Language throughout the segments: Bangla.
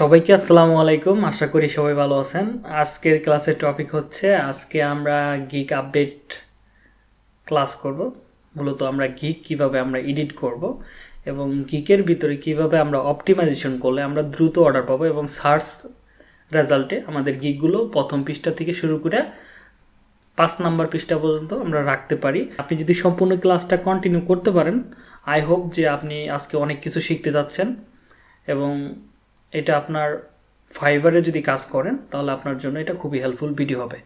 সবাইকে আসসালামু আলাইকুম। আশা করি সবাই ভালো আছেন। আজকের ক্লাসের টপিক হচ্ছে, আজকে আমরা গিক আপডেট ক্লাস করব। মূলত আমরা গিক কীভাবে আমরা এডিট করব এবং গিকের ভিতরে কীভাবে আমরা অপটিমাইজেশন করলে আমরা দ্রুত অর্ডার পাবো এবং সার্চ রেজাল্টে আমাদের গিকগুলো প্রথম পৃষ্ঠা থেকে শুরু করে পাঁচ নাম্বার পৃষ্ঠা পর্যন্ত আমরা রাখতে পারি। আপনি যদি সম্পূর্ণ ক্লাসটা কন্টিনিউ করতে পারেন আই হোপ যে আপনি আজকে অনেক কিছু শিখতে যাচ্ছেন এবং এটা আপনার ফাইবারে যদি কাজ করেন, তাহলে আপনার জন্য এটা খুবই হেল্পফুল ভিডিও হবে।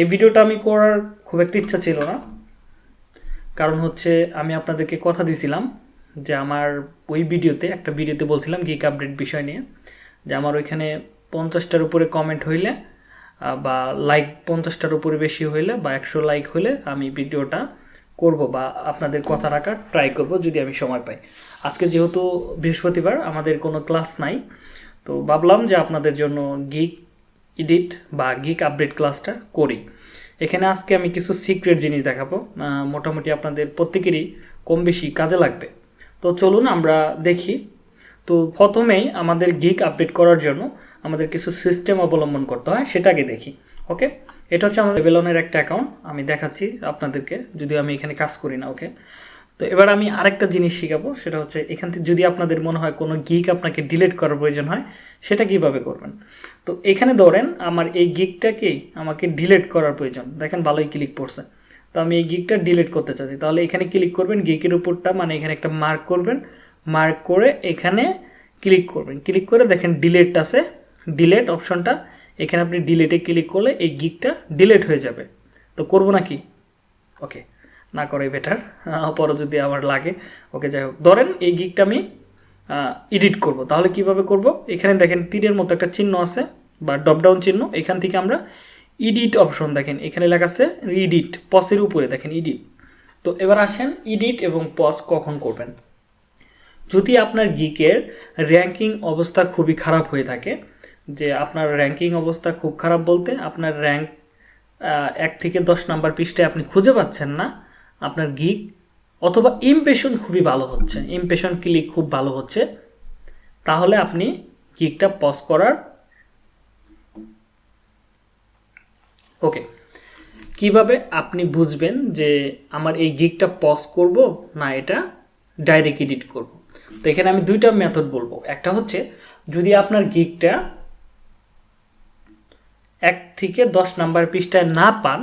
এই ভিডিওটা আমি করার খুব একটা ইচ্ছা ছিল না। কারণ হচ্ছে আমি আপনাদেরকে কথা দিছিলাম যে আমার ওই ভিডিওতে একটা ভিডিওতে বলছিলাম গিক আপডেট বিষয় নিয়ে, যে আমার ওইখানে পঞ্চাশটার উপরে কমেন্ট হইলে বা লাইক পঞ্চাশটার উপরে বেশি হইলে বা একশো লাইক হলে আমি ভিডিওটা করব বা আপনাদের কথা রাখার ট্রাই করব যদি আমি সময় পাই। আজকে যেহেতু বৃহস্পতিবার, আমাদের কোনো ক্লাস নাই, তো ভাবলাম যে আপনাদের জন্য গিক এডিট বা গিক আপডেট ক্লাসটা করি। এখানে আজকে আমি কিছু সিক্রেট জিনিস দেখাবো। মোটামুটি আপনাদের প্রত্যেকেরই কম বেশি কাজে লাগবে। তো চলুন আমরা দেখি। তো প্রথমেই আমাদের গিক আপডেট করার জন্য আমাদের কিছু সিস্টেম অবলম্বন করতে হয় সেটাকে দেখি। ওকে এটা হচ্ছে আমাদের বেলনের একটা অ্যাকাউন্ট আমি দেখাচ্ছি আপনাদেরকে, যদি আমি এখানে কাজ করি না ওকে তো এবার আমি আরেকটা জিনিস শেখাবো, সেটা হচ্ছে এখান থেকে যদি আপনাদের মনে হয় কোনো গিক আপনাকে ডিলিট করার প্রয়োজন হয়, সেটা কীভাবে করবেন? তো এখানে ধরেন আমার এই গিকটাকে আমাকে ডিলিট করার প্রয়োজন। দেখেন ভালোই ক্লিক পড়ছে। তো আমি এই গিকটা ডিলিট করতে চাচ্ছি। তাহলে এখানে ক্লিক করবেন গিকের উপরটা মানে এখানে একটা মার্ক করবেন। মার্ক করে এখানে ক্লিক করবেন। ক্লিক করে দেখেন ডিলেট আছে। ডিলেট অপশনটা এখানে আপনি ডিলেটে ক্লিক করলে এই গিকটা ডিলেট হয়ে যাবে। তো করব নাকি ওকে না করে বেটার পরে যদি আমার লাগে। ওকে যাই হোক। ধরেন এই গিকটা আমি এডিট করব। তাহলে কীভাবে করব? এখানে দেখেন তীরের মতো একটা চিহ্ন আছে বা ডপডাউন চিহ্ন। এখান থেকে আমরা ইডিট অপশন দেখেন। এখানে লেখা আছে ইডিট পসের উপরে দেখেন ইডিট তো এবার আসেন ইডিট এবং পস কখন করবেন? যদি আপনার গিকের র্যাঙ্কিং অবস্থা খুবই খারাপ হয়ে থাকে যে আপনার র্যাঙ্কিং অবস্থা খুব খারাপ বলতে আপনার র্যাঙ্ক এক থেকে দশ নাম্বার পৃষ্ঠায় আপনি খুঁজে পাচ্ছেন না। আপনার গিক অথবা ইমপ্রেশন খুবই ভালো হচ্ছে। ইমপ্রেশন ক্লিক খুব ভালো হচ্ছে। তাহলে আপনি গিকটা পজ করার ওকে কীভাবে আপনি বুঝবেন যে আমার এই গিকটা পজ করব না এটা ডাইরেক্ট এডিট করব? তো এখানে আমি দুইটা মেথড বলব। একটা হচ্ছে যদি আপনার গিকটা এক থেকে দশ নাম্বার পৃষ্ঠায় না পান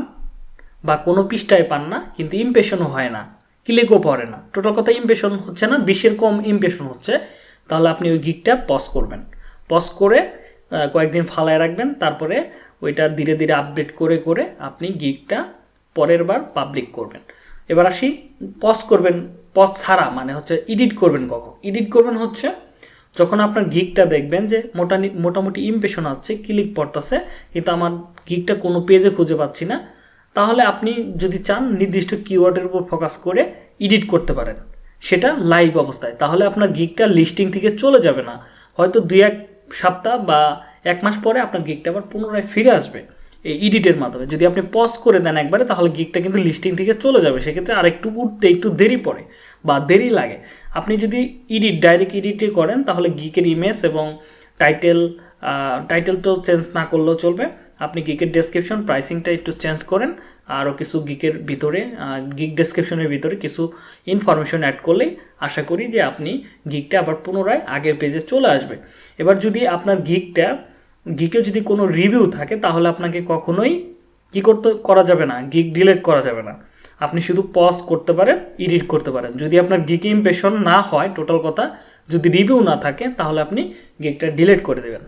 বা কোনো পৃষ্ঠায় পান না, কিন্তু ইমপ্রেশনও হয় না ক্লিকও পড়ে না। টোটাল কথা ইমপ্রেশন হচ্ছে না, বিশের কম ইমপ্রেশন হচ্ছে, তাহলে আপনি ওই গিকটা পজ করবেন। পজ করে কয়েকদিন ফালায় রাখবেন, তারপরে ওইটা ধীরে ধীরে আপডেট করে করে আপনি গিকটা পরের বার পাবলিক করবেন। এবার আসি পজ করবেন পজ ছাড়া মানে হচ্ছে এডিট করবেন কখন? এডিট করবেন হচ্ছে যখন আপনার গিকটা দেখবেন যে মোটানি, মোটামুটি ইমপ্রেশন আছে ক্লিক পড়তেছে, কিন্তু আমার গিকটা কোনো পেজে খুঁজে পাচ্ছি না, তাহলে আপনি যদি চান নির্দিষ্ট কিওয়ার্ডের উপর ফোকাস করে এডিট করতে পারেন। সেটা লাইভ অবস্থায়। তাহলে আপনার গিকটা লিস্টিং থেকে চলে যাবে না। হয়তো দুই এক সপ্তাহ বা এক মাস পরে আপনার গিকটা আবার পুনরায় ফিরে আসবে এই এডিটের মাধ্যমে। যদি আপনি পজ করে দেন একবারে, তাহলে গিকটা কিন্তু লিস্টিং থেকে চলে যাবে। সেক্ষেত্রে আরেকটু উঠতে একটু দেরি পড়ে বা দেরি লাগে। আপনি যদি এডিট ডাইরেক্ট এডিটে করেন, তাহলে গিকের ইমেজ এবং টাইটেল টাইটেল তো চেঞ্জ না করলেও চলবে। আপনি গিকের ডেসক্রিপশন প্রাইসিংটা একটু চেঞ্জ করেন, আরও কিছু গিকের ভিতরে গিক ডেসক্রিপশনের ভিতরে কিছু ইনফরমেশন অ্যাড করলেই আশা করি যে আপনি গিকটা আবার পুনরায় আগের পেজে চলে আসবে। এবার যদি আপনার গিকটা গিকে যদি কোনো রিভিউ থাকে, তাহলে আপনাকে কখনোই কী করতে, করা যাবে না গিক ডিলিট করা যাবে না। আপনি শুধু পজ করতে পারেন এডিট করতে পারেন। যদি আপনার গিকে ইমপ্রেশন না হয় টোটাল কথা, যদি রিভিউ না থাকে, তাহলে আপনি গিকটা ডিলিট করে দেবেন।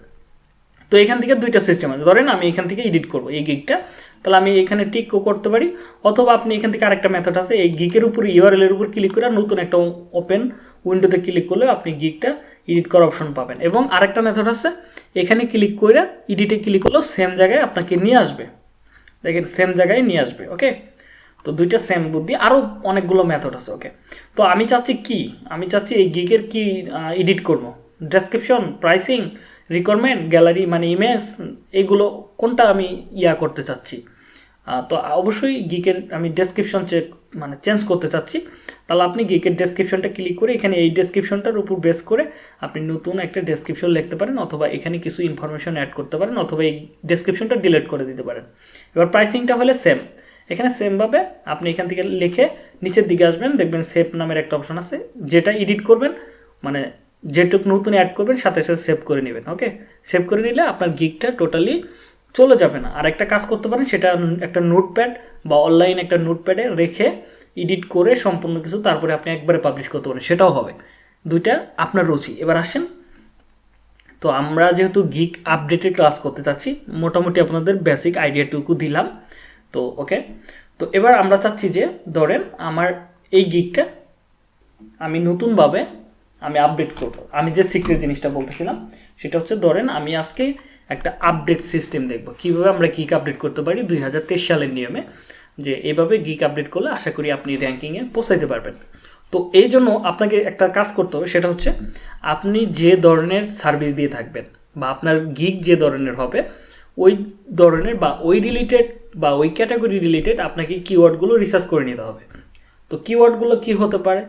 তো এখান থেকে দুইটা সিস্টেম আছে। ধরেন আমি এখান থেকে এডিট করব এই গিকটা তাহলে আমি এখানে টিকও করতে পারি। অথবা আপনি এখান থেকে আরেকটা মেথড আছে, এই গিকের উপর ইউআরএল এর উপর ক্লিক করে নতুন একটা ওপেন উইন্ডোতে ক্লিক করলে আপনি গিকটা এডিট করার অপশন পাবেন। এবং আরেকটা মেথড আছে, এখানে ক্লিক করে এডিটে ক্লিক করলেও সেম জায়গায় আপনাকে নিয়ে আসবে। দেখেন সেম জায়গায় নিয়ে আসবে ওকে তো দুইটা সেম বুদ্ধি আরও অনেকগুলো মেথড আছে ওকে তো আমি চাচ্ছি কি? আমি চাচ্ছি এই গিকের কি এডিট করব? ডেসক্রিপশন প্রাইসিং রিকোয়ারমেন্ট গ্যালারি মানে ইমেজ এগুলো কোনটা আমি ইয়া করতে চাচ্ছি? তো অবশ্যই গিকের আমি ডেসক্রিপশন চেক মানে চেঞ্জ করতে চাচ্ছি। তাহলে আপনি গিকের ডেসক্রিপশনটা ক্লিক করে এখানে এই ডেসক্রিপশনটার উপর বেস করে আপনি নতুন একটা ডেসক্রিপশন লিখতে পারেন অথবা এখানে কিছু ইনফরমেশন অ্যাড করতে পারেন অথবা এই ডেসক্রিপশনটা ডিলিট করে দিতে পারেন। এবার প্রাইসিংটা হলে সেম এখানে সেমভাবে আপনি এখান থেকে লিখে নিচের দিকে আসবেন, দেখবেন সেভ নামের একটা অপশন আছে, যেটা এডিট করবেন মানে যেটুকু নতুন অ্যাড করবেন, সাথে সাথে সেভ করে নেবেন ওকে সেভ করে নিলে আপনার গিকটা টোটালি চলে যাবে না। আর একটা কাজ করতে পারেন, সেটা একটা নোটপ্যাড বা অনলাইন একটা নোটপ্যাডে রেখে এডিট করে সম্পূর্ণ কিছু তারপরে আপনি একবারে পাবলিশ করতে পারেন, সেটাও হবে। দুইটা আপনার রুচি। এবার আসেন, তো আমরা যেহেতু গিক আপডেটের ক্লাস করতে চাচ্ছি, মোটামুটি আপনাদের বেসিক আইডিয়াটুকু দিলাম। তো ওকে তো এবার আমরা চাচ্ছি যে, ধরেন আমার এই গিকটা আমি নতুনভাবে আমি আপডেট করব। আমি যে সিক্রেট জিনিসটা বলতেছিলাম, সেটা হচ্ছে ধরেন আমি আজকে একটা আপডেট সিস্টেম দেখব। কীভাবে আমরা গিক আপডেট করতে পারি দুই হাজার তেইশ সালের নিয়মে? যে এভাবে গিক আপডেট করলে আশা করি আপনি র্যাঙ্কিংয়ে পৌঁছাইতে পারবেন। তো এই জন্য আপনাকে একটা কাজ করতে হবে, সেটা হচ্ছে আপনি যে ধরনের সার্ভিস দিয়ে থাকবেন বা আপনার গিক যে ধরনের হবে ওই ধরনের বা ওই রিলেটেড বা ওই ক্যাটাগরি রিলেটেড আপনাকে কিওয়ার্ডগুলো রিসার্চ করে নিতে হবে। তো কিওয়ার্ডগুলো কি হতে পারে?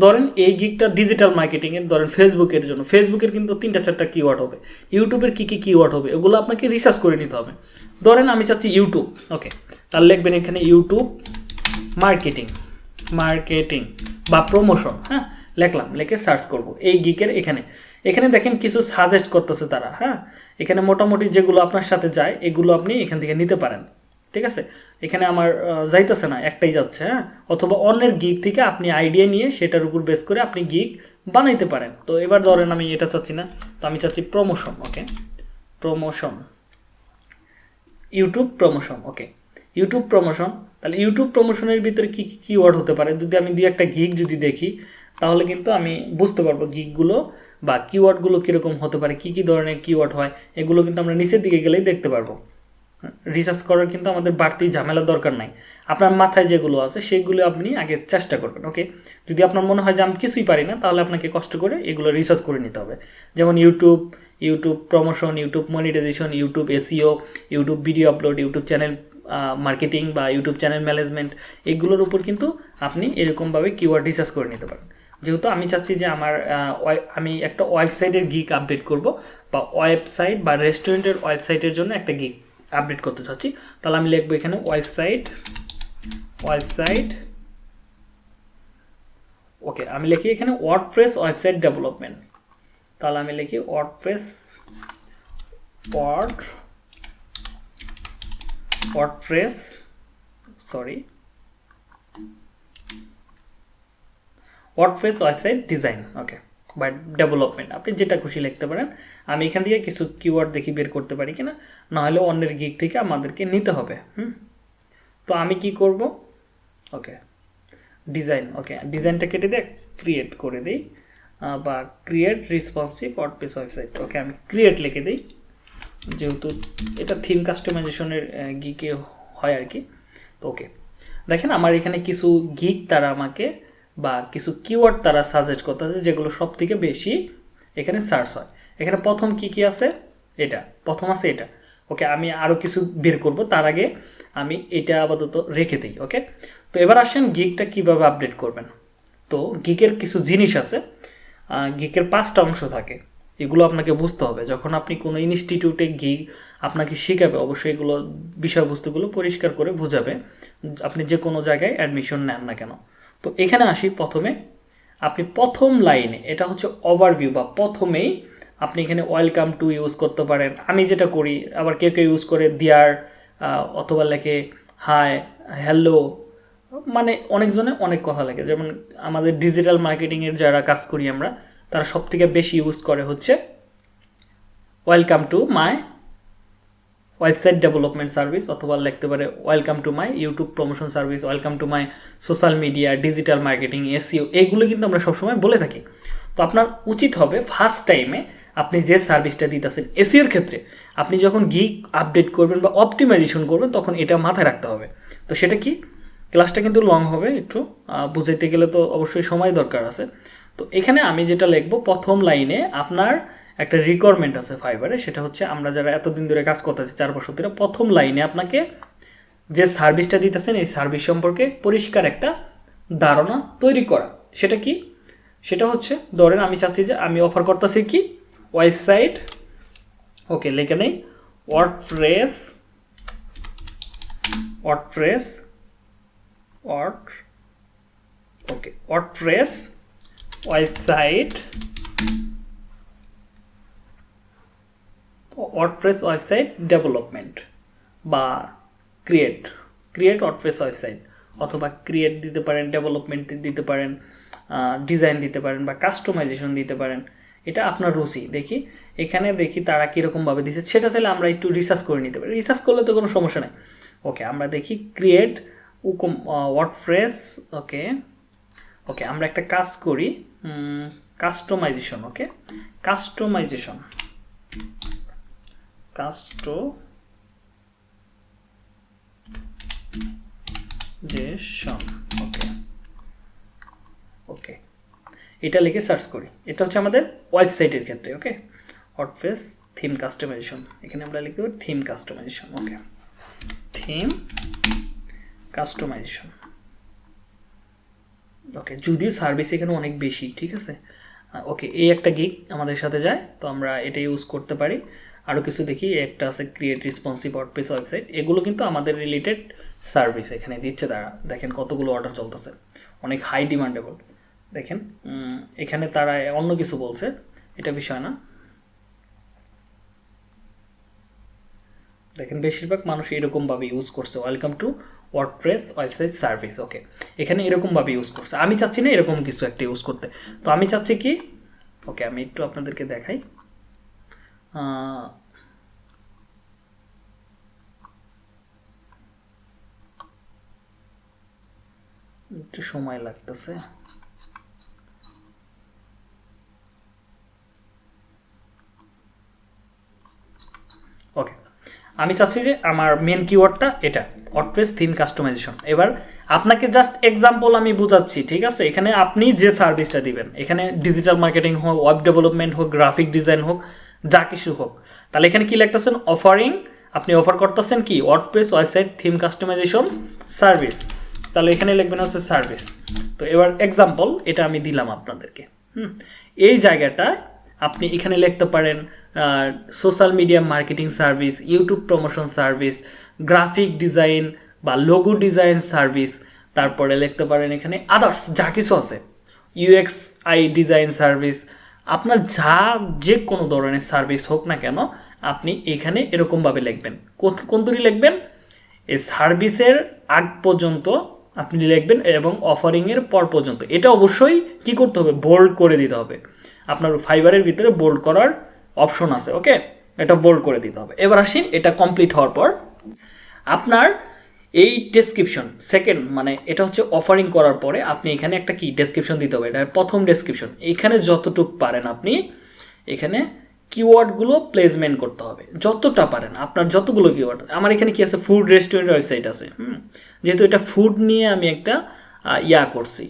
ধরেন এই গিকটা ডিজিটাল মার্কেটিংয়ের ধরেন ফেসবুকের জন্য। ফেসবুকের কিন্তু তিনটা চারটা কিওয়ার্ড হবে। ইউটিউবের কী কী কিওয়ার্ড হবে, ওগুলো আপনাকে রিসার্চ করে নিতে হবে। ধরেন আমি চাচ্ছি ইউটিউব ওকে তাহলে লিখবেন এখানে ইউটিউব মার্কেটিং মার্কেটিং বা প্রমোশন হ্যাঁ? লেখলাম, লেখে সার্চ করব। এই গিকের এখানে। এখানে দেখেন কিছু সাজেস্ট করতেছে তারা হ্যাঁ? এখানে মোটামুটি যেগুলো আপনার সাথে যায়, এগুলো আপনি এখান থেকে নিতে পারেন। ঠিক আছে? এখানে আমার যাইতেছে না, একটাই যাচ্ছে হ্যাঁ? অথবা অন্যের গিক থেকে আপনি আইডিয়া নিয়ে সেটার উপর বেস করে আপনি গিক বানাইতে পারেন। তো এবার ধরেন আমি এটা চাচ্ছি না, তো আমি চাচ্ছি promotion okay promotion YouTube promotion okay YouTube promotion তাহলে ইউটিউব প্রমোশনের ভিতরে কী কী কিওয়ার্ড হতে পারে? যদি আমি দুই একটা গিগ যদি দেখি, তাহলে কিন্তু আমি বুঝতে পারব গিকগুলো বা কিওয়ার্ডগুলো কীরকম হতে পারে, কী কী ধরনের কিওয়ার্ড হয়, এগুলো কিন্তু আমরা নিচের দিকে গেলেই দেখতে পারব। রিসার্চ করার কিন্তু আমাদের বাড়তি ঝামেলা দরকার নাই। আপনার মাথায় যেগুলো আছে সেগুলো আপনি আগে চেষ্টা করবেন ওকে যদি আপনার মনে হয় যে আমি কিছুই পারি না, তাহলে আপনাকে কষ্ট করে এগুলো রিসার্চ করে নিতে হবে। যেমন YouTube YouTube promotion YouTube monetization YouTube SEO YouTube video upload YouTube channel marketing বা ইউটিউব চ্যানেল ম্যানেজমেন্ট এগুলোর উপর কিন্তু আপনি এরকমভাবে কিওয়ার্ড রিসার্চ করে নিতে পারেন। যেহেতু আমি চাচ্ছি যে আমার আমি একটা ওয়েবসাইটের গিক আপডেট করব, বা ওয়েবসাইট বা রেস্টুরেন্টের ওয়েবসাইটের জন্য একটা গিক আপডেট করতে চাচ্ছি। তাহলে আমি লিখব এখানে ওয়েবসাইট ওয়েবসাইট, ওকে, আমি লিখি এখানে ওয়ার্ডপ্রেস ওয়েবসাইট ডেভেলপমেন্ট। তাহলে আমি লিখি WordPress word WordPress sorry WordPress website design okay বা ডেভেলপমেন্ট আপনি যেটা খুশি লিখতে পারেন, আমি এখান থেকে কিছু কিওয়ার্ড দেখি বের করতে পারি কিনা নাহলে অন্যের গিক থেকে আমাদেরকে নিতে হবে, হুম? তো আমি কি করব? ওকে ডিজাইন ওকে ডিজাইনটা কেটে দিয়ে ক্রিয়েট করে দিই বা create responsive WordPress website okay আমি ক্রিয়েট লিখে দিই, যেহেতু এটা থিম কাস্টমাইজেশনের গিকে হয় আর কি, তো ওকে দেখেন আমার এখানে কিছু গিক তারা আমাকে বা কিছু কিওয়ার্ড তারা সাজেস্ট করতেছে যেগুলো সব থেকে বেশি এখানে সার্চ হয়। এখানে প্রথম কি কি আছে? এটা। প্রথম আছে এটা। ওকে, আমি আরও কিছু বের করব। তার আগে আমি এটা আপাতত রেখে দিই, ওকে? তো এবার আসেন গিকটা কীভাবে আপডেট করবেন। তো গিকের কিছু জিনিস আছে গিকের পাঁচটা অংশ থাকে। এগুলো আপনাকে বুঝতে হবে। যখন আপনি কোনো ইনস্টিটিউটে গিক আপনাকে শেখাবে, অবশ্যই এগুলো বিষয়বস্তুগুলো পরিষ্কার করে বোঝাবে। আপনি যে কোনো জায়গায় অ্যাডমিশন নেন না কেন। তো এখানে আসি প্রথমে। আপনি প্রথম লাইনে, এটা হচ্ছে ওভারভিউ বা প্রথমেই আপনি এখানে ওয়েলকাম টু ইউজ করতে পারেন। আমি যেটা করি, আবার কেউ কেউ ইউজ করে দিয়ার অথবা লেখে হাই হ্যালো মানে অনেকজনে অনেক কথা লেগে যেমন আমাদের ডিজিটাল মার্কেটিংয়ের যারা কাজ করি আমরা, তারা সব থেকে বেশি ইউজ করে হচ্ছে welcome to my website development service অথবা লিখতে পারে welcome to my YouTube promotion service welcome to my social media digital marketing SEO এইগুলো কিন্তু আমরা সবসময় বলে থাকি। তো আপনার উচিত হবে ফার্স্ট টাইমে আপনি যে সার্ভিসটা দিতেছেন এসিওর ক্ষেত্রে, আপনি যখন গিক আপডেট করবেন বা অপটিমাইজেশন করবেন, তখন এটা মাথায় রাখতে হবে। তো সেটা কি? ক্লাসটা কিন্তু লং হবে একটু বুঝাইতে গেলে তো অবশ্যই সময় দরকার আছে। তো এখানে আমি যেটা লিখব, প্রথম লাইনে আপনার একটা রিকোয়ারমেন্ট আছে ফাইবারে সেটা হচ্ছে আমরা যারা এতদিন ধরে কাজ করতেছি, চার বছর ধরে প্রথম লাইনে আপনাকে যে সার্ভিসটা দিতেছেন, এই সার্ভিস সম্পর্কে পরিষ্কার একটা ধারণা তৈরি করা। সেটা কি? সেটা হচ্ছে, ধরেন আমি চাচ্ছি যে আমি অফার করতেছি কি? ওয়েবসাইট ওকে লেখে নেই WordPress WordPress word okay WordPress website WordPress website development বা ক্রিয়েট ক্রিয়েট ওয়ার্ডপ্রেস ওয়েবসাইট অথবা ক্রিয়েট দিতে পারেন ডেভেলপমেন্ট দিতে পারেন ডিজাইন দিতে পারেন বা কাস্টমাইজেশন দিতে পারেন। এটা আপনার রুচি। দেখি, এখানে দেখি তারা কীরকমভাবে দিচ্ছে সেটা চাইলে আমরা একটু রিসার্চ করে নিতে পারি। রিসার্চ করলে তো কোনো সমস্যা নেই। ওকে আমরা দেখি ক্রিয়েট উকম ওয়ার্ডপ্রেস ওকে ওকে আমরা একটা কাজ করি কাস্টমাইজেশন ওকে কাস্টমাইজেশন কাস্টো জেশন ওকে। ওকে। এটা লিখে সার্চ করি। এটা হচ্ছে আমাদের ওয়েবসাইটের ক্ষেত্রে, ওকে? হটফেস থিম কাস্টমাইজেশন এখানে আমরা লিখতে পারি theme customization okay. Theme customization okay, যদিও সার্ভিস এখানে অনেক বেশি, ঠিক আছে? ওকে, এই একটা গিক আমাদের সাথে যায়, তো আমরা এটা ইউজ করতে পারি। আরও কিছু দেখি, একটা আছে ক্রিয়েট রেসপন্সিভ ওয়ার্ডপ্রেস ওয়েবসাইট এগুলো কিন্তু আমাদের রিলেটেড সার্ভিস এখানে দিচ্ছে তারা। দেখেন কতগুলো অর্ডার চলতেছে। অনেক হাই ডিমান্ডেবল দেখেন এখানে তারা অন্য কিছু বলছে, এটা বিষয় না। দেখেন, বেশিরভাগ মানুষ এরকমভাবে ইউজ করছে। Welcome to WordPress website service okay এখানে এরকমভাবে ইউজ করছে। আমি চাচ্ছি না এরকম কিছু একটা ইউজ করতে। তো আমি চাচ্ছি কি ওকে আমি একটু আপনাদেরকে দেখাই। একটু সময় লাগতেছে। ওকে আমি চাচ্ছি যে আমার মেন কিওয়ার্ডটা এটা অটপ্রেস থিম কাস্টমাইজেশন এবার আপনাকে জাস্ট এক্সাম্পল আমি বুঝাচ্ছি, ঠিক আছে? এখানে আপনি যে সার্ভিসটা দিবেন, এখানে ডিজিটাল মার্কেটিং হোক ওয়েব ডেভেলপমেন্ট হোক গ্রাফিক ডিজাইন হোক যা কিছু হোক। তাহলে এখানে কি লিখতেছেন? অফারিং আপনি অফার করতেছেন কি? WordPress website theme customization service তাহলে এখানে লিখবেন হচ্ছে সার্ভিস তো এবার এক্সাম্পল এটা আমি দিলাম আপনাদেরকে। হুম? এই জায়গাটায় আপনি এখানে লিখতে পারেন social media marketing service YouTube promotion service graphic design বা লোগো ডিজাইন সার্ভিস তারপরে লিখতে পারেন এখানে আদার্স যা কিছু আছে। ইউএক্স আই ডিজাইন সার্ভিস আপনার যা যে কোনো ধরনের সার্ভিস হোক না কেন, আপনি এখানে এরকমভাবে লিখবেন। কোন তৈরি লিখবেন? এই সার্ভিসের আগ পর্যন্ত আপনি লিখবেন এবং অফারিংয়ের পর পর্যন্ত। এটা অবশ্যই কি করতে হবে? বোল্ড করে দিতে হবে। আপনার ফাইবারের ভিতরে বোল্ড করার অপশন আছে ওকে এটা বোল্ড করে দিতে হবে। এবার আসিন এটা কমপ্লিট হওয়ার পর। আপনার এই ডেসক্রিপশন সেকেন্ড মানে এটা হচ্ছে অফারিং করার পরে আপনি এখানে একটা কি ডেসক্রিপশন দিতে হবে, এটা প্রথম ডেসক্রিপশন এখানে যতটুক পারেন আপনি এখানে কিওয়ার্ডগুলো প্লেসমেন্ট করতে হবে। যতটা পারেন, আপনার যতগুলো কিওয়ার্ড আমার এখানে কি আছে ফুড রেস্টুরেন্ট ওয়েবসাইট আছে, হুম? যেহেতু এটা ফুড নিয়ে আমি একটা ইয়া করছি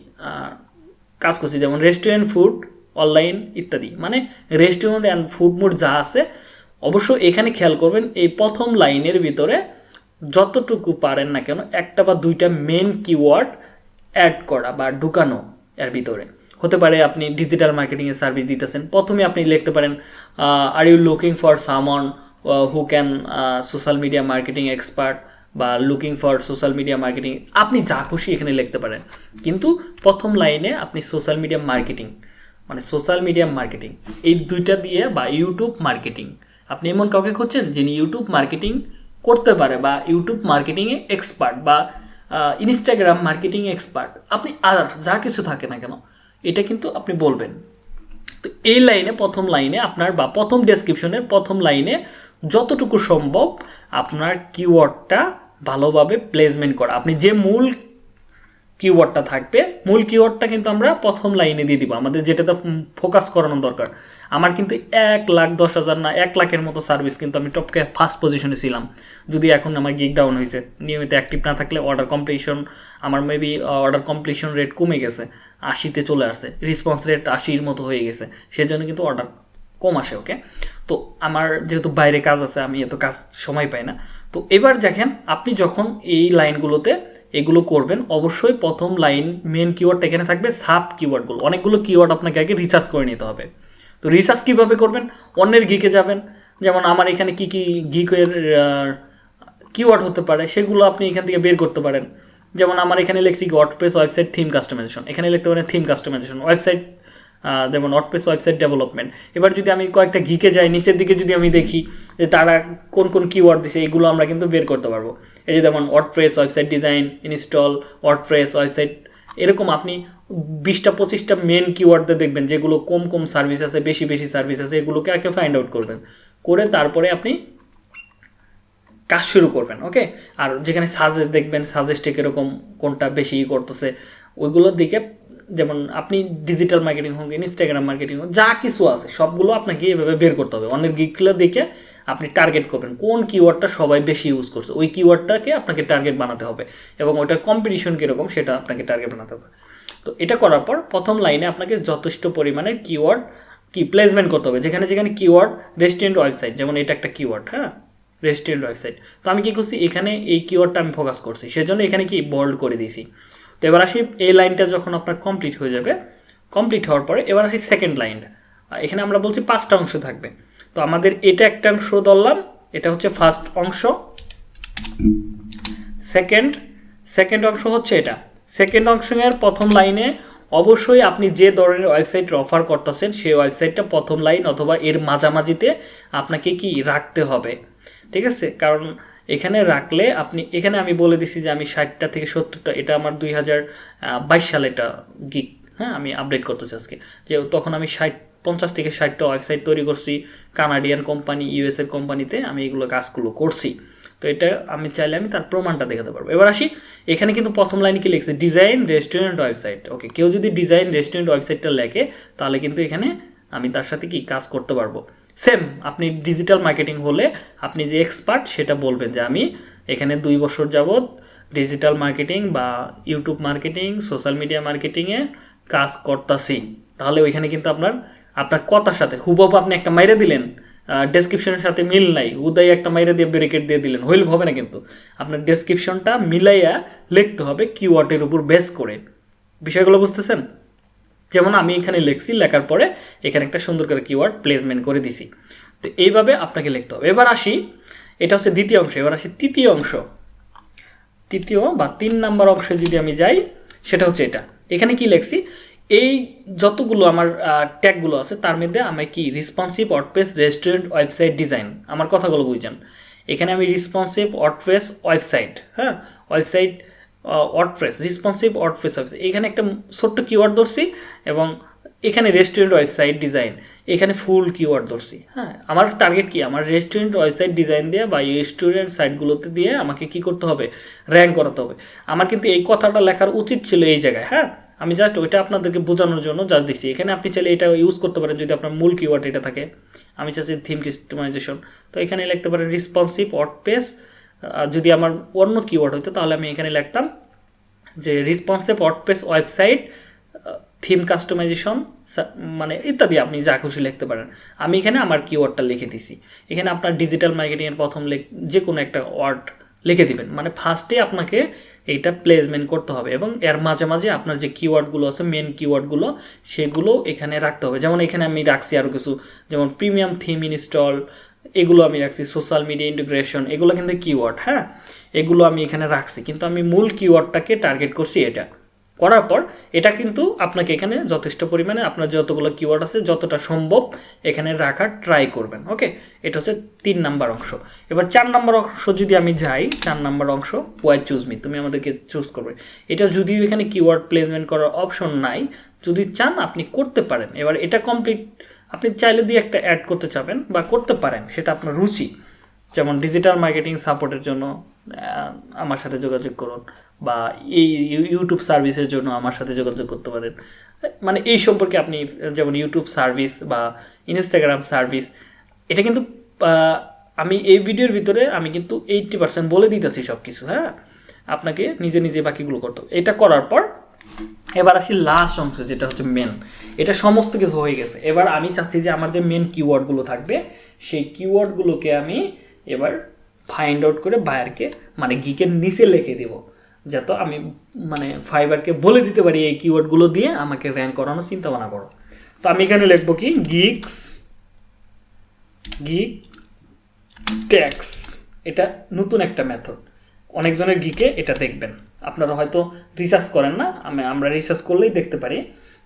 কাজ করছি, যেমন রেস্টুরেন্ট ফুড অনলাইন ইত্যাদি। মানে রেস্টুরেন্ট অ্যান্ড ফুড মোড যা আছে, অবশ্য এখানে খেয়াল করবেন, এই প্রথম লাইনের ভিতরে যতটুকু পারেন না কেন, একটা বা দুইটা মেন কিওয়ার্ড অ্যাড করা বা ঢুকানো এর ভিতরে। হতে পারে আপনি ডিজিটাল মার্কেটিংয়ের সার্ভিস দিতেছেন, প্রথমে আপনি লিখতে পারেন আর you looking for someone who can social media marketing expert বা looking for social media marketing আপনি যা খুশি এখানে লিখতে পারেন। কিন্তু প্রথম লাইনে আপনি সোশ্যাল মিডিয়া মার্কেটিং মানে সোশ্যাল মিডিয়া মার্কেটিং এই দুইটা দিয়ে বা ইউটিউব মার্কেটিং আপনি এমন কাউকে খুঁজছেন যিনি ইউটিউব মার্কেটিং করতে পারে বা ইউটিউব মার্কেটিংয়ে এক্সপার্ট বা ইনস্টাগ্রাম মার্কেটিং এক্সপার্ট আপনি আদার্স যা কিছু থাকে না কেন, এটা কিন্তু আপনি বলবেন। তো এই লাইনে প্রথম লাইনে আপনার বা প্রথম ডেসক্রিপশনের প্রথম লাইনে যতটুকু সম্ভব আপনার কিওয়ার্ডটা ভালোভাবে প্লেসমেন্ট করা। আপনি যে মূল কিওয়ার্ডটা থাকবে, মূল কিওয়ার্ডটা কিন্তু আমরা প্রথম লাইনে দিয়ে দিব। আমাদের যেটাতে ফোকাস করানো দরকার। আমার কিন্তু এক লাখ দশ হাজার না, এক লাখের মতো সার্ভিস কিন্তু আমি টপকে ফার্স্ট পজিশনে ছিলাম। যদি এখন আমার গিক ডাউন হয়েছে নিয়মিত অ্যাক্টিভ না থাকলে অর্ডার কমপ্লিশন আমার মেবি অর্ডার কমপ্লিশন রেট কমে গেছে, আশিতে চলে আসছে রেসপন্স রেট আশির মতো হয়ে গেছে, সেজন্য কিন্তু অর্ডার কম আসে ওকে তো আমার যেহেতু বাইরে কাজ আছে, আমি এত কাজ সময় পাই না। তো এবার দেখেন, আপনি যখন এই লাইনগুলোতে এগুলো করবেন, অবশ্যই প্রথম লাইন মেন কিওয়ার্ডটা এখানে থাকবে সাব কিওয়ার্ডগুলো অনেকগুলো কিওয়ার্ড আপনাকে আগে রিসার্চ করে নিতে হবে। তো রিসার্চ কীভাবে করবেন? অন্যের গিকে যাবেন। যেমন আমার এখানে কি কি গিকের কিওয়ার্ড হতে পারে, সেগুলো আপনি এখান থেকে বের করতে পারেন। যেমন আমার এখানে লিখছি ওয়ার্ডপ্রেস ওয়েবসাইট থিম কাস্টমাইজেশন এখানে লিখতে পারেন থিম কাস্টমাইজেশন ওয়েবসাইট যেমন ওয়ার্ডপ্রেস ওয়েবসাইট ডেভেলপমেন্ট এবার যদি আমি কয়েকটা গিকে যাই, নিচের দিকে যদি আমি দেখি যে তারা কোন কোন কিওয়ার্ড দিছে এইগুলো আমরা কিন্তু বের করতে পারব। এই যে যেমন WordPress website design install WordPress website এরকম আপনি বিশটা, পঁচিশটা মেন কিওয়ার্ডে দেখবেন, যেগুলো কম কম সার্ভিস আছে, বেশি বেশি সার্ভিস আছে, এগুলোকে আগে ফাইন্ড আউট করবেন। করে তারপরে আপনি কাজ শুরু করবেন ওকে আর যেখানে সাজেস্ট দেখবেন সাজেস্টে কীরকম, কোনটা বেশি করতেছে, ওইগুলোর দিকে, যেমন আপনি ডিজিটাল মার্কেটিং হোক ইনস্টাগ্রাম মার্কেটিং হোক, যা কিছু আছে, সবগুলো আপনাকে এভাবে বের করতে হবে। অনেক গিকগুলো দেখে আপনি টার্গেট করবেন, কোন কিওয়ার্ডটা সবাই বেশি ইউজ করছে, ওই কিওয়ার্ডটাকে আপনাকে টার্গেট বানাতে হবে এবং ওটার কম্পিটিশন কীরকম, সেটা আপনাকে টার্গেট বানাতে হবে। তো এটা করার পর প্রথম লাইনে আপনাকে যথেষ্ট পরিমাণে কিওয়ার্ড কি প্লেসমেন্ট করতে হবে। যেখানে যেখানে কিওয়ার্ড রেস্টুরেন্ট ওয়েবসাইট যেমন এটা একটা কিওয়ার্ড হ্যাঁ? রেস্টুরেন্ট ওয়েবসাইট তো আমি কী করছি? এখানে এই কিওয়ার্ডটা আমি ফোকাস করছি। সেজন্য এখানে কি বোল্ড করে দিয়েছি। তো এবার আসি, এই লাইনটা যখন আপনার কমপ্লিট হয়ে যাবে কমপ্লিট হওয়ার পরে এবার আসি সেকেন্ড লাইন এখানে আমরা বলছি পাঁচটা অংশ থাকবে। তো আমাদের এটা একটা অংশ ধরলাম, এটা হচ্ছে ফার্স্ট অংশ। সেকেন্ড সেকেন্ড অংশ হচ্ছে এটা। সেকেন্ড অংশের প্রথম লাইনে অবশ্যই আপনি যে ধরনের ওয়েবসাইট অফার করতেছেন, সেই ওয়েবসাইটটা প্রথম লাইন অথবা এর মাঝামাঝিতে আপনাকে কি রাখতে হবে। ঠিক আছে? কারণ এখানে রাখলে আপনি, এখানে আমি বলে দিছি যে আমি ষাটটা থেকে সত্তরটা, এটা আমার দুই হাজার বাইশ সালে এটা গিক হ্যাঁ আমি আপডেট করতেছি আজকে। যে তখন আমি ষাট, পঞ্চাশ থেকে ষাটটা ওয়েবসাইট তৈরি করছি কানাডিয়ান কোম্পানি ইউএসএর কোম্পানিতে আমি এগুলো কাজগুলো করছি। এটা আমি চাইলে আমি তার প্রমাণটা দেখাতে পারব। এবার আসি, এখানে কিন্তু প্রথম লাইনে কি লিখছে? ডিজাইন রেস্টুরেন্ট ওয়েবসাইট ওকে কেউ যদি ডিজাইন রেস্টুরেন্ট ওয়েবসাইটটা লেখে, তাহলে কিন্তু এখানে আমি তার সাথে কি কাজ করতে পারব? সেম আপনি ডিজিটাল মার্কেটিং হলে আপনি যে এক্সপার্ট সেটা বলবেন যে আমি এখানে দুই বছর যাবৎ ডিজিটাল মার্কেটিং বা ইউটিউব মার্কেটিং সোশ্যাল মিডিয়া মার্কেটিংয়ে কাজ করতাছি। তাহলে ওইখানে কিন্তু আপনার আপনার কথার সাথে, হুবহু আপনি একটা মাইরে দিলেন। ডেসক্রিপশনের সাথে মিল নাই। উদয় একটা মাইরে দিয়ে ব্রেকেট দিয়ে দিলেন। হইল হবে না কিন্তু। আপনার ডেসক্রিপশনটা মিলাইয়া লিখতে হবে কিওয়ার্ডের উপর বেস করে। বিষয়গুলো বুঝতেছেন? যেমন আমি এখানে লিখছি, লেখার পরে এখানে একটা সুন্দর করে কিওয়ার্ড প্লেসমেন্ট করে দিছি। তো এইভাবে আপনাকে লিখতে হবে। এবার আসি, এটা হচ্ছে দ্বিতীয় অংশ। এবার আসি তৃতীয় অংশ। তৃতীয় বা তিন নাম্বার অংশে যদি আমি যাই, সেটা হচ্ছে এটা। এখানে কি লিখছি? এই যতগুলো আমার ট্যাগগুলো আছে, তার মধ্যে আমি কি responsive WordPress restaurant website design আমার কথাগুলো বুঝছেন। এখানে আমি রেসপন্সিভ ওয়ার্ডপ্রেস ওয়েবসাইট হ্যাঁ? Website WordPress responsive WordPress website এখানে একটা ছোট্ট কিওয়ার্ড ধরছি এবং এখানে রেস্টুরেন্ট ওয়েবসাইট ডিজাইন এখানে ফুল কিওয়ার্ড ধরছি হ্যাঁ? আমার টার্গেট কি? আমার রেস্টুরেন্ট ওয়েবসাইট ডিজাইন দিয়ে বা রেস্টুরেন্ট সাইটগুলোতে দিয়ে আমাকে কি করতে হবে? র্যাঙ্ক করাতে হবে। আমার কিন্তু এই কথাটা লেখার উচিত ছিল এই জায়গায় হ্যাঁ? আমি জাস্ট ওইটা আপনাদেরকে বোঝানোর জন্য জাস্ট দিচ্ছি এখানে আপনি চাইলে এটা ইউজ করতে পারেন যদি আপনার মূল কিওয়ার্ড এটা থাকে। আমি চাচ্ছি থিম কাস্টমাইজেশন তো এখানে লিখতে পারেন রেসপন্সিভ ওয়ার্ড পেস যদি আমার অন্য কিওয়ার্ড হতো তাহলে আমি এখানে লিখতাম যে responsive WordPress website theme customization মানে ইত্যাদি আপনি যা খুশি লিখতে পারেন। আমি এখানে আমার কিওয়ার্ডটা লিখে দিছি। এখানে আপনার ডিজিটাল মার্কেটিংয়ের প্রথম যে কোনো একটা ওয়ার্ড লিখে দিবেন। মানে ফার্স্টে আপনাকে এইটা প্লেসমেন্ট করতে হবে এবং এর মাঝে মাঝে আপনার যে কিওয়ার্ডগুলো আছে মেন কিওয়ার্ডগুলো সেগুলো এখানে রাখতে হবে। যেমন এখানে আমি রাখছি আরও কিছু, যেমন প্রিমিয়াম থিম ইনস্টল এগুলো আমি রাখছি সোশ্যাল মিডিয়া ইন্টিগ্রেশন এগুলো কিন্তু কিওয়ার্ড হ্যাঁ? এগুলো আমি এখানে রাখছি, কিন্তু আমি মূল কিওয়ার্ডটাকে টার্গেট করছি এটা। করার পর এটা কিন্তু আপনাকে এখানে যথেষ্ট পরিমাণে আপনার যতগুলো কিওয়ার্ড আছে যতটা সম্ভব এখানে রাখার ট্রাই করবেন ওকে এটা হচ্ছে তিন নাম্বার অংশ। এবার চার নাম্বার অংশ যদি আমি যাই, চার নাম্বার অংশ ওয়াই চুজ মি তুমি আমাদেরকে চুজ করবে। এটা যদিও এখানে কিওয়ার্ড প্লেসমেন্ট করার অপশন নাই, যদি চান আপনি করতে পারেন। এবার এটা কমপ্লিট আপনি চাইলে দিয়ে একটা অ্যাড করতে চাবেন বা করতে পারেন, সেটা আপনার রুচি। যেমন ডিজিটাল মার্কেটিং সাপোর্টের জন্য আমার সাথে যোগাযোগ করুন। বা এই ইউটিউব সার্ভিসের জন্য আমার সাথে যোগাযোগ করতে পারেন। মানে এই সম্পর্কে আপনি যেমন ইউটিউব সার্ভিস বা ইনস্টাগ্রাম সার্ভিস এটা কিন্তু আমি এই ভিডিওর ভিতরে আমি কিন্তু এইটটি পার্সেন্ট বলে দিতেছি সব কিছু হ্যাঁ? আপনাকে নিজে নিজে বাকিগুলো করতে হবে। এটা করার পর এবার আসি লাস্ট অংশ, যেটা হচ্ছে মেন এটা সমস্ত কিছু হয়ে গেছে। এবার আমি চাচ্ছি যে আমার যে মেন কিওয়ার্ডগুলো থাকবে, সেই কিওয়ার্ডগুলোকে আমি এবার ফাইন্ড আউট করে বায়ারকে মানে গিকের নিচে লিখে দিব। যাতে আমি মানে ফাইবারকে বলে দিতে পারি এই কিওয়ার্ডগুলো দিয়ে আমাকে র্যাঙ্ক করানোর চিন্তা ভাবনা করো। তো আমি এখানে লিখব কি? গিক্স গিক ট্যাক্স এটা নতুন একটা মেথড অনেকজনের গিকে এটা দেখবেন। আপনারা হয়তো রিসার্চ করেন না, আমি, আমরা রিসার্চ করলেই দেখতে পারি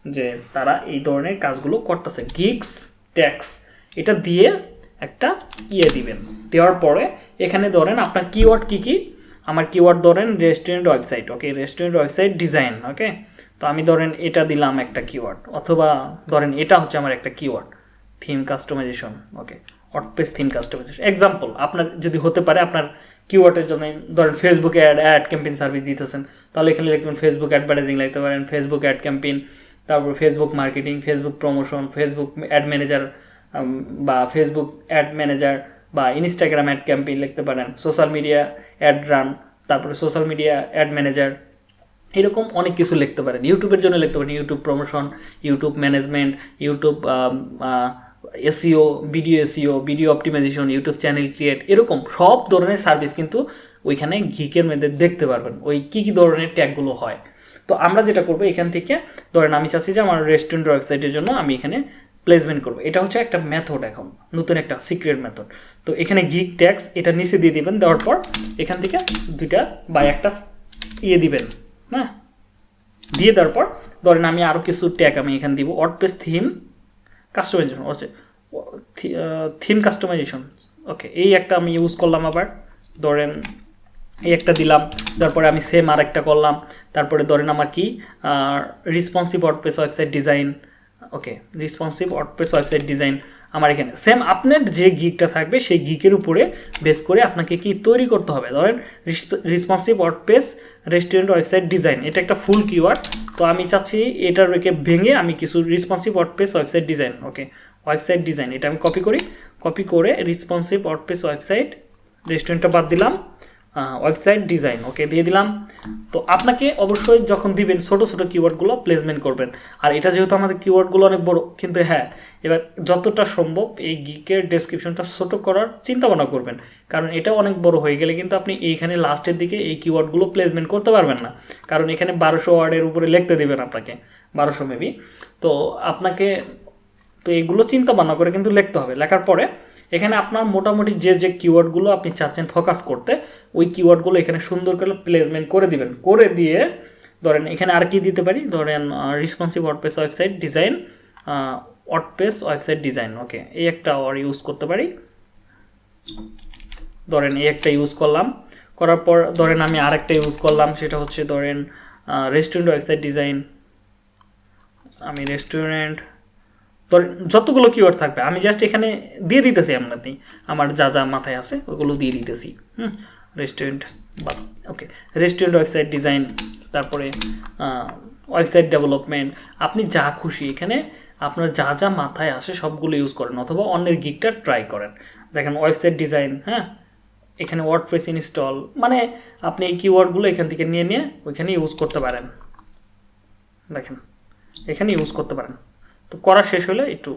যে তারা এই ধরনের কাজগুলো করতেছে। গিক্স ট্যাক্স এটা দিয়ে একটা ইয়ে দিবেন। দেওয়ার পরে এখানে ধরেন আপনার কিওয়ার্ড কী কী? আমার কিওয়ার্ড ধরেন restaurant website okay restaurant website design okay তো আমি ধরেন এটা দিলাম একটা কিওয়ার্ড অথবা ধরেন এটা হচ্ছে আমার একটা keyword theme customization okay WordPress theme customization example আপনার যদি হতে পারে আপনার কিওয়ার্ডের জন্য, ধরেন Facebook ad ad campaign service দিতেছেন, তাহলে এখানে লিখবেন ফেসবুক অ্যাডভার্টাইজিং লিখতে পারেন ফেসবুক অ্যাড ক্যাম্পেইন তারপর Facebook marketing Facebook promotion Facebook ad manager বা ফেসবুক অ্যাড ম্যানেজার বা ইনস্টাগ্রাম অ্যাড ক্যাম্পেইন লিখতে পারেন সোশ্যাল মিডিয়া অ্যাড রান তারপরে সোশ্যাল মিডিয়া অ্যাড ম্যানেজার এরকম অনেক কিছু লিখতে পারেন। ইউটিউবের জন্য লিখতে পারেন YouTube promotion YouTube management YouTube SEO video SEO video optimization YouTube channel create এরকম সব ধরনের সার্ভিস কিন্তু ওইখানে ঘিকের মধ্যে দেখতে পারবেন, ওই কী কী ধরনের ট্যাগগুলো হয়। তো আমরা যেটা করব এখান থেকে, ধরেন আমি চাচ্ছি যে আমার রেস্টুরেন্ট ওয়েবসাইটের জন্য আমি এখানে প্লেসমেন্ট করব। এটা হচ্ছে একটা মেথড এখন, নতুন একটা সিক্রেট মেথড তো এখানে গিক ট্যাক্স এটা নিচে দিয়ে দিবেন, দেওয়ার পর এখান থেকে দুইটা বা একটা ইয়ে দিবেন হ্যাঁ? দিয়ে দেওয়ার পর, ধরেন আমি আরও কিছু ট্যাগ আমি এখানে দিব ওয়ার্ডপ্রেস থিম কাস্টমাইজেশন হচ্ছে থিম কাস্টমাইজেশন ওকে এই একটা আমি ইউজ করলাম আবার, ধরেন এই একটা দিলাম তারপরে আমি সেম আর একটা করলাম, তারপরে ধরেন আমার কি responsive WordPress website design okay responsive WordPress website design আমার এখানে। সেম আপনার যে গিকটা থাকবে, সেই গিকের উপরে বেস করে আপনাকে কি তৈরি করতে হবে? ধরেন responsive WordPress restaurant website design এটা একটা ফুল কিওয়ার্ড তো আমি চাচ্ছি এটার রেখে ভেঙে আমি কিছু responsive WordPress website design okay website design এটা আমি কপি করি। কপি করে রেসপন্সিভ ওয়ার্ডপ্রেস ওয়েবসাইট রেস্টুরেন্টটা বাদ দিলাম। ওয়েবসাইট ডিজাইন ওকে দিয়ে দিলাম। তো আপনাকে অবশ্যই যখন দিবেন ছোটো ছোটো কিওয়ার্ডগুলো প্লেসমেন্ট করবেন। আর এটা যেহেতু আমাদের কিওয়ার্ডগুলো অনেক বড়, কিন্তু হ্যাঁ এবার যতটা সম্ভব এই গিকের ডেসক্রিপশনটা ছোটো করার চিন্তা ভাবনা করবেন। কারণ এটা অনেক বড় হয়ে গেলে কিন্তু আপনি এইখানে লাস্টের দিকে এই কিওয়ার্ডগুলো প্লেসমেন্ট করতে পারবেন না। কারণ এখানে বারোশো ওয়ার্ডের উপরে লিখতে দেবেন আপনাকে, বারোশো মেবি তো আপনাকে, তো এইগুলো চিন্তা ভাবনা করে কিন্তু লিখতে হবে। লেখার পরে এখানে আপনার মোটামুটি যে যে কিওয়ার্ডগুলো আপনি চাচ্ছেন ফোকাস করতে, ওই কিওয়ার্ডগুলো এখানে সুন্দর করে প্লেসমেন্ট করে দিবেন। করে দিয়ে ধরেন এখানে আর কি দিতে পারি? ধরেন responsive WordPress website design WordPress website design okay এই একটা ওয়ার ইউজ করতে পারি। ধরেন এই একটা ইউজ করলাম। করার পর ধরেন আমি আরেকটা ইউজ করলাম, সেটা হচ্ছে ধরেন রেস্টুরেন্ট ওয়েবসাইট ডিজাইন আমি রেস্টুরেন্ট ধরেন যতগুলো কিওয়ার্ড থাকবে, আমি জাস্ট এখানে দিয়ে দিতেছি আপনাকে। আমার যা যা মাথায় আছে, ওগুলো দিয়ে দিতেছি। হুম? রেস্টুরেন্ট বা ওকে রেস্টুরেন্ট ওয়েবসাইট ডিজাইন তারপরে ওয়েবসাইট ডেভেলপমেন্ট আপনি যা খুশি এখানে, আপনার যা যা মাথায় আসে সবগুলো ইউজ করেন, অথবা অন্যের গিকটা ট্রাই করেন। দেখেন ওয়েবসাইট ডিজাইন হ্যাঁ? এখানে ওয়ার্ডপ্রেস ইনস্টল মানে আপনি এই কিওয়ার্ডগুলো এখান থেকে নিয়ে নিয়ে ওইখানে ইউজ করতে পারেন। দেখেন, এখানে ইউজ করতে পারেন। তো করা শেষ হলে একটু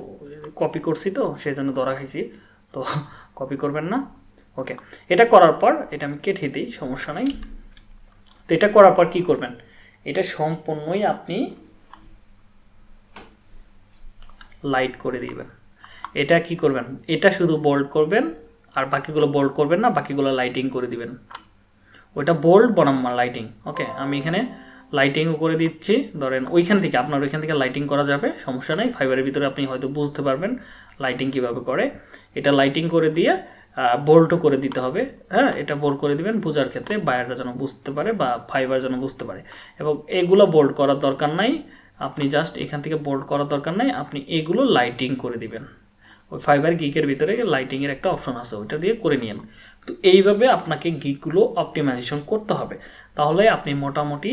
কপি করছি তো সেই জন্য ধরা খাইছি। তো কপি করবেন না? ওকে এটা করার পর এটা আমি কেটে দিই, সমস্যা নাই। তো এটা করার পর কি করবেন? এটা সম্পূর্ণই আপনি লাইট করে দিবেন। এটা কি করবেন? এটা শুধু বোল্ড করবেন, আর বাকিগুলো বোল্ড করবেন না, বাকিগুলো লাইটিং করে দিবেন। ওইটা বোল্ড বনাম লাইটিং ওকে আমি এখানে লাইটিংও করে দিচ্ছি। ধরেন ওইখান থেকে, আপনার ওইখান থেকে লাইটিং করা যাবে, সমস্যা নেই। ফাইবারের ভিতরে আপনি হয়তো বুঝতে পারবেন লাইটিং কীভাবে করে। এটা লাইটিং করে দিয়ে বোল্টও করে দিতে হবে। হ্যাঁ এটা বোল্ড করে দিবেন, বোঝার ক্ষেত্রে বায়াররা যেন বুঝতে পারে বা ফাইবার যেন বুঝতে পারে। এবং এগুলো বোল্ড করার দরকার নাই। আপনি জাস্ট এখান থেকে বোল্ড করার দরকার নাই। আপনি এগুলো লাইটিং করে দিবেন। ওই ফাইবার গিকের ভিতরে লাইটিংয়ের একটা অপশন আছে, ওইটা দিয়ে করে নিন তো এইভাবে আপনাকে গিকগুলো অপটিমাইজেশন করতে হবে। তাহলে আপনি মোটামুটি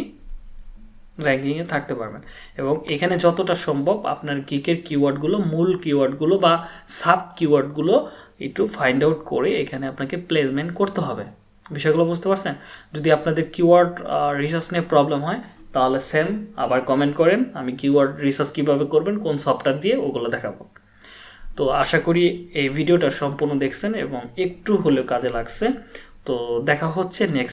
র্যাঙ্কিংয়ে থাকতে পারবেন। এবং এখানে যতটা সম্ভব আপনার গিকের কিওয়ার্ডগুলো মূল কিওয়ার্ডগুলো বা সাব কিওয়ার্ডগুলো একটু ফাইন্ড আউট করে এখানে আপনাকে প্লেসমেন্ট করতে হবে। বিষয়গুলো বুঝতে পারছেন? যদি আপনাদের কিওয়ার্ড রিসার্চ নিয়ে প্রবলেম হয়, তাহলে সেম আবার কমেন্ট করেন, আমি কিওয়ার্ড রিসার্চ কীভাবে করবেন, কোন সফটওয়্যার দিয়ে ওগুলো দেখাবো। তো আশা করি এই ভিডিওটা সম্পূর্ণ দেখছেন এবং একটু হলেও কাজে লাগছে। তো দেখা হচ্ছে নেক্সট